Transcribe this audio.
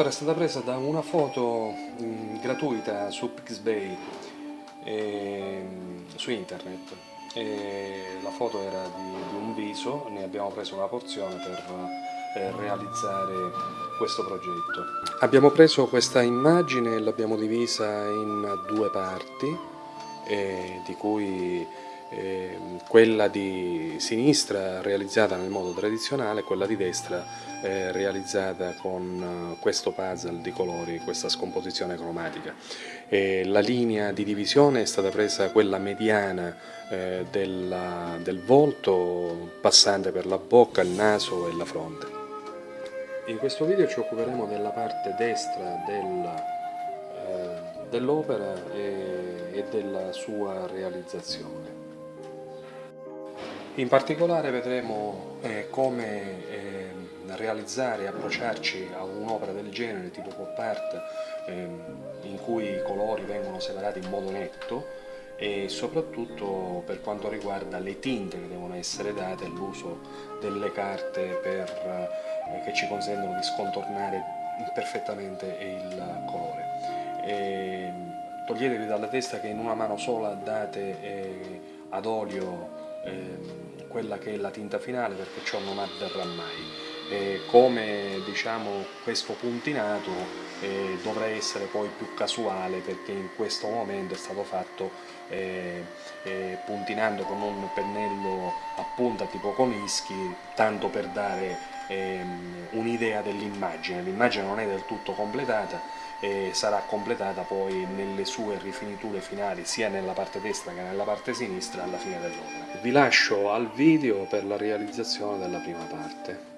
Quest'opera è stata presa da una foto mh, gratuita su Pixbay e, su internet. E la foto era di, di, un viso, ne abbiamo preso una porzione per eh, realizzare questo progetto. Abbiamo preso questa immagine e l'abbiamo divisa in due parti, eh, di cui quella di sinistra realizzata nel modo tradizionale, quella di destra eh, realizzata con eh, questo puzzle di colori, questa scomposizione cromatica. La linea di divisione è stata presa quella mediana eh, della, del volto, passante per la bocca, il naso e la fronte. In questo video ci occuperemo della parte destra del, dell'opera e della sua realizzazione. In particolare vedremo eh, come eh, realizzare e approcciarci a un'opera del genere tipo pop art eh, in cui i colori vengono separati in modo netto e soprattutto per quanto riguarda le tinte che devono essere date l'uso delle carte per, eh, che ci consentono di scontornare perfettamente il colore. E, toglietevi dalla testa che in una mano sola date eh, ad olio ehm, quella che è la tinta finale perché ciò non avverrà mai. E come diciamo questo puntinato eh, dovrà essere poi più casuale perché in questo momento è stato fatto eh, eh, puntinando con un pennello a punta tipo Conischi tanto per dare ehm, un'idea dell'immagine, l'immagine non è del tutto completata e sarà completata poi nelle sue rifiniture finali sia nella parte destra che nella parte sinistra alla fine dell'opera. Vi lascio al video per la realizzazione della prima parte.